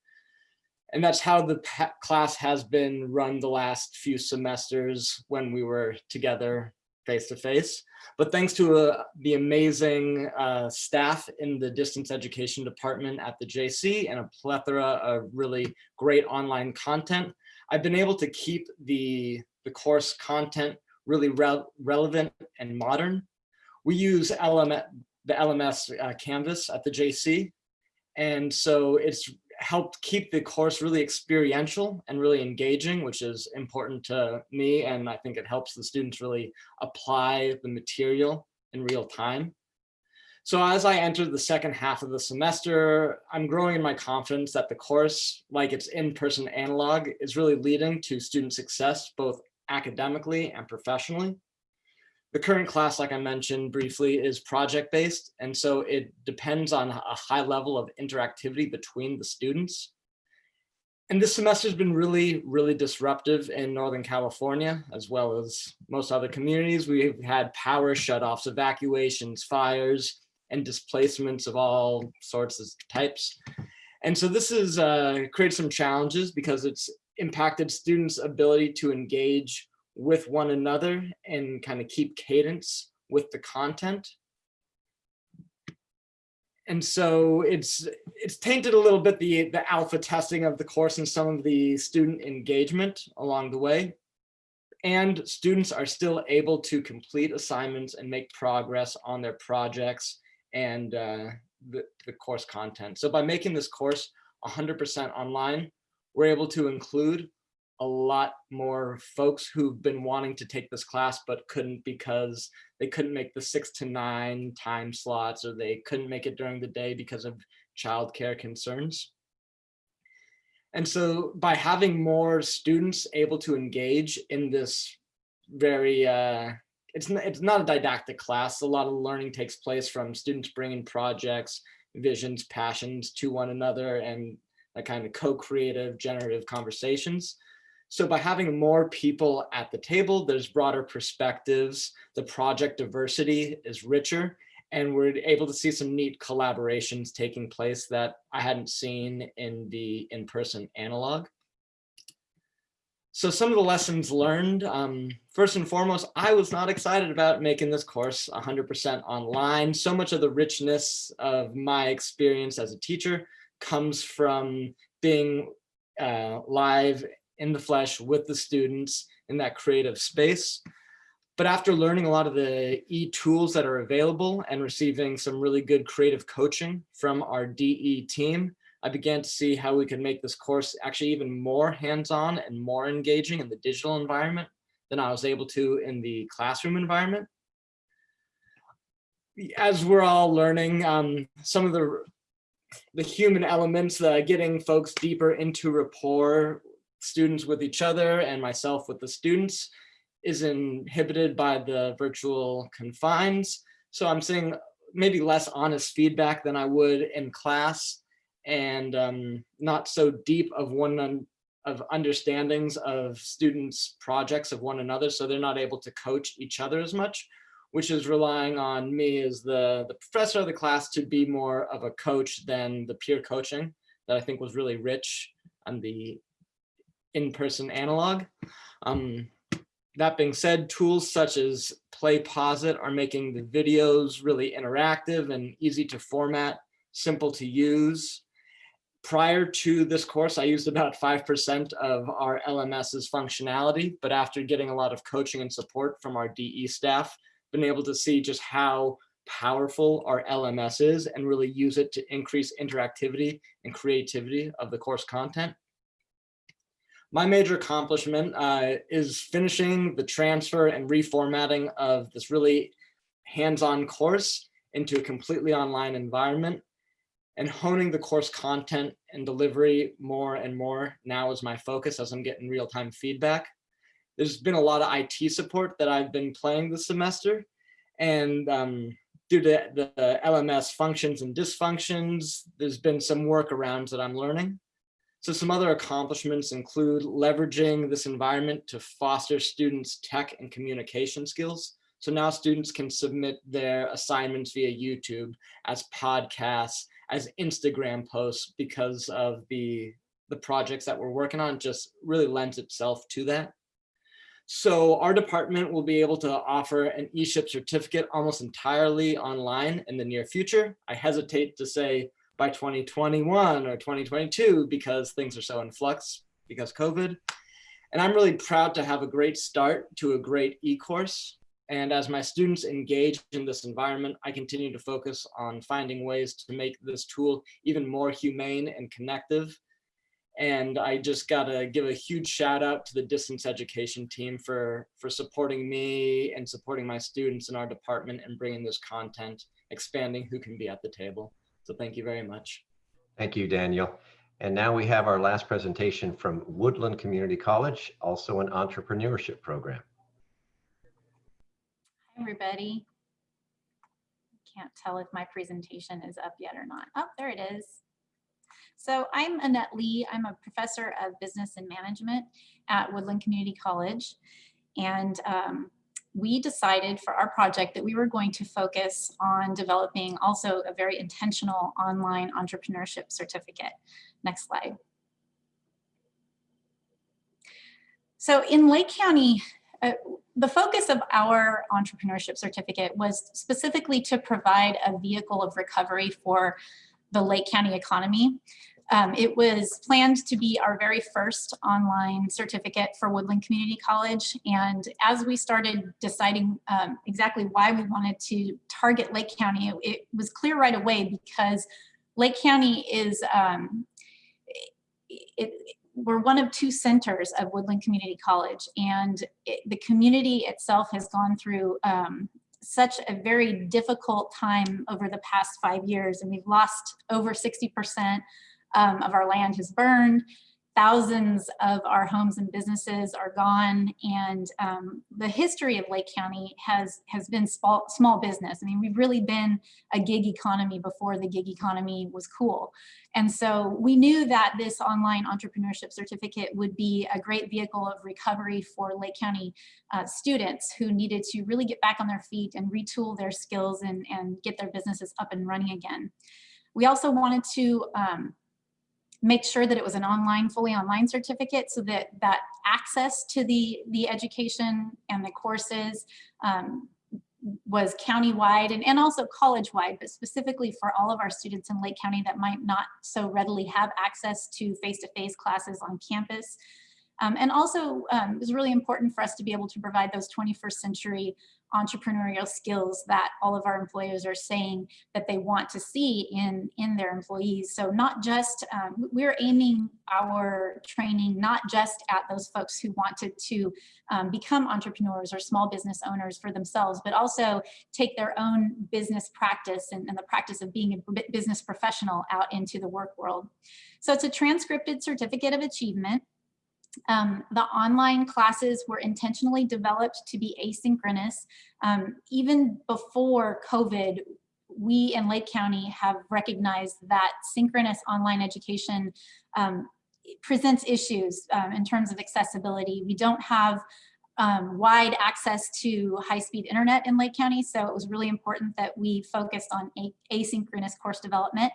And that's how the class has been run the last few semesters when we were together face to face. But thanks to uh, the amazing uh, staff in the distance education department at the JC and a plethora of really great online content, I've been able to keep the, the course content really re relevant and modern. We use LMS, the LMS uh, Canvas at the JC. And so it's helped keep the course really experiential and really engaging, which is important to me. And I think it helps the students really apply the material in real time. So as I enter the second half of the semester, I'm growing in my confidence that the course, like its in-person analog, is really leading to student success, both academically and professionally. The current class, like I mentioned briefly, is project-based, and so it depends on a high level of interactivity between the students. And this semester has been really, really disruptive in Northern California, as well as most other communities. We've had power shutoffs, evacuations, fires, and displacements of all sorts of types. And so this has uh, created some challenges because it's impacted students' ability to engage with one another and kind of keep cadence with the content. And so it's it's tainted a little bit the, the alpha testing of the course and some of the student engagement along the way. And students are still able to complete assignments and make progress on their projects and uh, the, the course content. So by making this course 100% online, we're able to include a lot more folks who've been wanting to take this class but couldn't because they couldn't make the six to nine time slots or they couldn't make it during the day because of childcare concerns. And so by having more students able to engage in this very, uh, it's, not, it's not a didactic class, a lot of learning takes place from students bringing projects, visions, passions to one another and a kind of co-creative generative conversations. So by having more people at the table, there's broader perspectives, the project diversity is richer, and we're able to see some neat collaborations taking place that I hadn't seen in the in-person analog. So some of the lessons learned, um, first and foremost, I was not excited about making this course 100% online. So much of the richness of my experience as a teacher comes from being uh, live in the flesh with the students in that creative space. But after learning a lot of the e-tools that are available and receiving some really good creative coaching from our DE team, I began to see how we could make this course actually even more hands-on and more engaging in the digital environment than I was able to in the classroom environment. As we're all learning, um, some of the the human elements, uh, getting folks deeper into rapport students with each other and myself with the students is inhibited by the virtual confines. So I'm seeing maybe less honest feedback than I would in class and um, not so deep of one of understandings of students projects of one another. So they're not able to coach each other as much, which is relying on me as the, the professor of the class to be more of a coach than the peer coaching that I think was really rich on the in-person analog. Um, that being said, tools such as PlayPosit are making the videos really interactive and easy to format, simple to use. Prior to this course, I used about 5% of our LMS's functionality, but after getting a lot of coaching and support from our DE staff, been able to see just how powerful our LMS is and really use it to increase interactivity and creativity of the course content. My major accomplishment uh, is finishing the transfer and reformatting of this really hands-on course into a completely online environment and honing the course content and delivery more and more now is my focus as I'm getting real-time feedback. There's been a lot of IT support that I've been playing this semester and um, due to the LMS functions and dysfunctions, there's been some workarounds that I'm learning. So some other accomplishments include leveraging this environment to foster students' tech and communication skills. So now students can submit their assignments via YouTube as podcasts, as Instagram posts because of the, the projects that we're working on just really lends itself to that. So our department will be able to offer an eShip certificate almost entirely online in the near future. I hesitate to say by 2021 or 2022 because things are so in flux because COVID. And I'm really proud to have a great start to a great e-course. And as my students engage in this environment, I continue to focus on finding ways to make this tool even more humane and connective. And I just gotta give a huge shout out to the distance education team for, for supporting me and supporting my students in our department and bringing this content, expanding who can be at the table. So thank you very much. Thank you, Daniel. And now we have our last presentation from Woodland Community College, also an entrepreneurship program. Everybody. Can't tell if my presentation is up yet or not. Oh, there it is. So I'm Annette Lee. I'm a professor of business and management at Woodland Community College. And um, we decided for our project that we were going to focus on developing also a very intentional online entrepreneurship certificate. Next slide. So in Lake County, uh, the focus of our entrepreneurship certificate was specifically to provide a vehicle of recovery for the Lake County economy. Um, it was planned to be our very first online certificate for Woodland Community College. And as we started deciding um, exactly why we wanted to target Lake County, it, was clear right away because Lake County is, um, it, we're one of two centers of Woodland Community College and it, the community itself has gone through um, such a very difficult time over the past five years and we've lost over 60% um, of our land has burned. Thousands of our homes and businesses are gone. And um, the history of Lake County has, has been small, small business. I mean, we've really been a gig economy before the gig economy was cool. And so we knew that this online entrepreneurship certificate would be a great vehicle of recovery for Lake County uh, students who needed to really get back on their feet and retool their skills and, and get their businesses up and running again. We also wanted to um, make sure that it was an online, fully online certificate so that that access to the, the education and the courses um, was countywide and, and also college-wide, but specifically for all of our students in Lake County that might not so readily have access to face-to-face -face classes on campus. Um, and also um, it was really important for us to be able to provide those 21st century entrepreneurial skills that all of our employers are saying that they want to see in, in their employees. So not just, um, we're aiming our training not just at those folks who wanted to um, become entrepreneurs or small business owners for themselves, but also take their own business practice and, and the practice of being a business professional out into the work world. So it's a transcripted certificate of achievement. Um, the online classes were intentionally developed to be asynchronous. Um, even before COVID, we in Lake County have recognized that synchronous online education um, presents issues um, in terms of accessibility. We don't have um, wide access to high-speed internet in Lake County. So it was really important that we focused on asynchronous course development.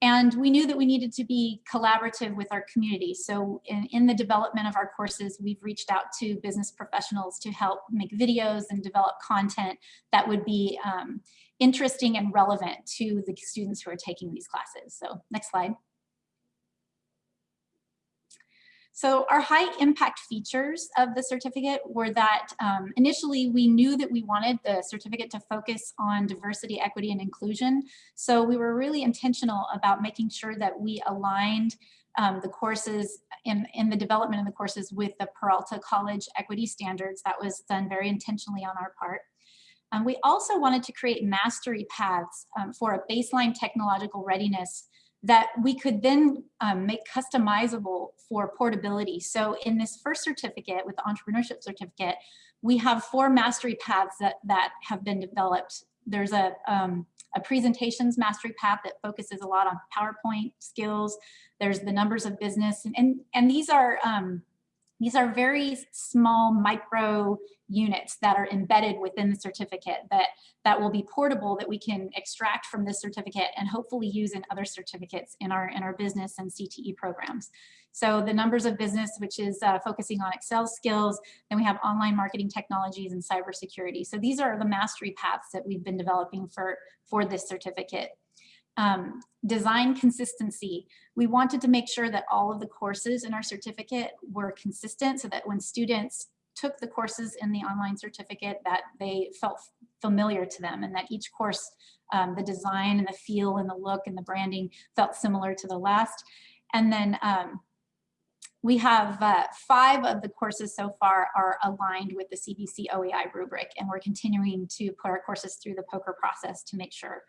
And we knew that we needed to be collaborative with our community. So in, in, the development of our courses, we've reached out to business professionals to help make videos and develop content that would be um, interesting and relevant to the students who are taking these classes. So next slide. So our high impact features of the certificate were that um, initially we knew that we wanted the certificate to focus on diversity, equity, and inclusion. So we were really intentional about making sure that we aligned um, the courses in, in the development of the courses with the Peralta College equity standards. That was done very intentionally on our part. Um, we also wanted to create mastery paths um, for a baseline technological readiness that we could then um, make customizable for portability. So in this first certificate with the entrepreneurship certificate, we have four mastery paths that, that have been developed. There's a, um, a presentations mastery path that focuses a lot on PowerPoint skills. There's the numbers of business and, and, and these are um, these are very small micro units that are embedded within the certificate that, that will be portable that we can extract from this certificate and hopefully use in other certificates in our, in our business and CTE programs. So the numbers of business, which is uh, focusing on Excel skills, then we have online marketing technologies and cybersecurity. So these are the mastery paths that we've been developing for, for this certificate. Um, design consistency. We wanted to make sure that all of the courses in our certificate were consistent so that when students took the courses in the online certificate that they felt familiar to them and that each course, um, the design and the feel and the look and the branding felt similar to the last. And then um, we have uh, five of the courses so far are aligned with the CVC OEI rubric and we're continuing to put our courses through the POCR process to make sure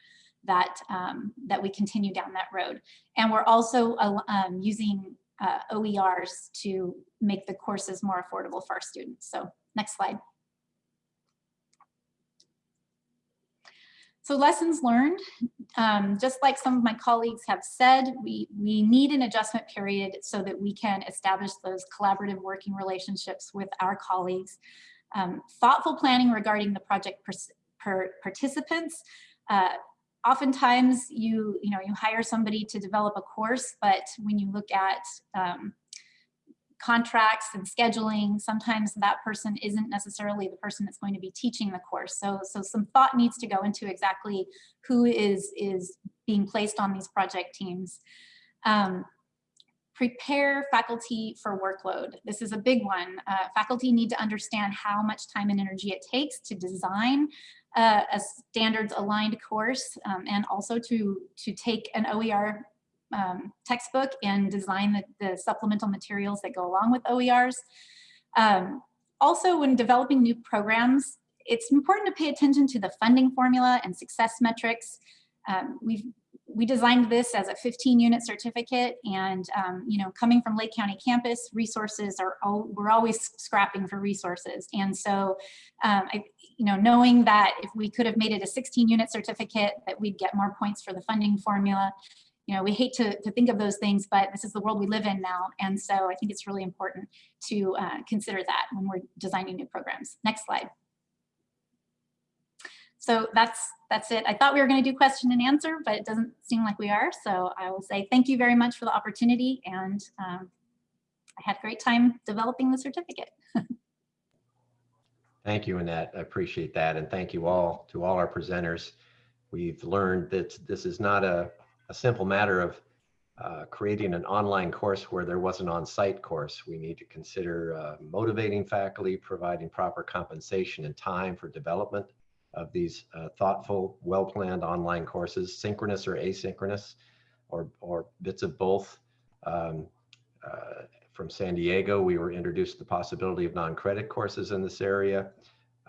that, um, that we continue down that road. And we're also um, using uh, OERs to make the courses more affordable for our students. So next slide. So lessons learned, um, just like some of my colleagues have said, we, we need an adjustment period so that we can establish those collaborative working relationships with our colleagues. Um, thoughtful planning regarding the project per participants, uh, oftentimes you, you know, you hire somebody to develop a course, but when you look at um, contracts and scheduling, sometimes that person isn't necessarily the person that's going to be teaching the course. So, so some thought needs to go into exactly who is, is being placed on these project teams. Um, prepare faculty for workload. This is a big one. Uh, faculty need to understand how much time and energy it takes to design uh, a standards aligned course um, and also to, to take an OER um, textbook and design the, the, supplemental materials that go along with OERs. Um, also, when developing new programs, it's important to pay attention to the funding formula and success metrics. Um, we've we designed this as a 15 unit certificate and um, you know coming from Lake County campus resources are all, we're always scrapping for resources. And so um, I, you know knowing that if we could have made it a 16 unit certificate that we'd get more points for the funding formula. You know we hate to, to think of those things but this is the world we live in now. And so I think it's really important to uh, consider that when we're designing new programs. Next slide so that's that's it. I thought we were going to do question and answer, but it doesn't seem like we are. So I will say thank you very much for the opportunity. And um, I had a great time developing the certificate. <laughs> thank you, Annette. I appreciate that. And thank you all to all our presenters. We've learned that this is not a, a simple matter of uh, creating an online course where there was an on-site course. We need to consider uh, motivating faculty, providing proper compensation and time for development of these uh, thoughtful, well-planned online courses, synchronous or asynchronous, or, or bits of both. Um, uh, from San Diego, we were introduced to the possibility of non-credit courses in this area.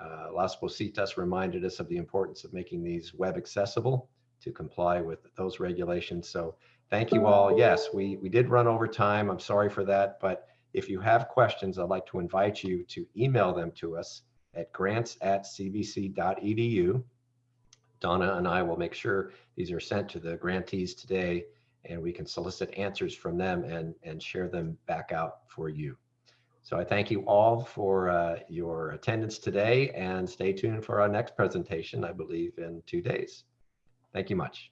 Uh, Las Positas reminded us of the importance of making these web accessible to comply with those regulations. So thank you all. Yes, we, we did run over time. I'm sorry for that, but if you have questions, I'd like to invite you to email them to us at grants at cvc.edu. Donna and I will make sure these are sent to the grantees today and we can solicit answers from them and, and share them back out for you. So I thank you all for uh, your attendance today and stay tuned for our next presentation, I believe in two days. Thank you much.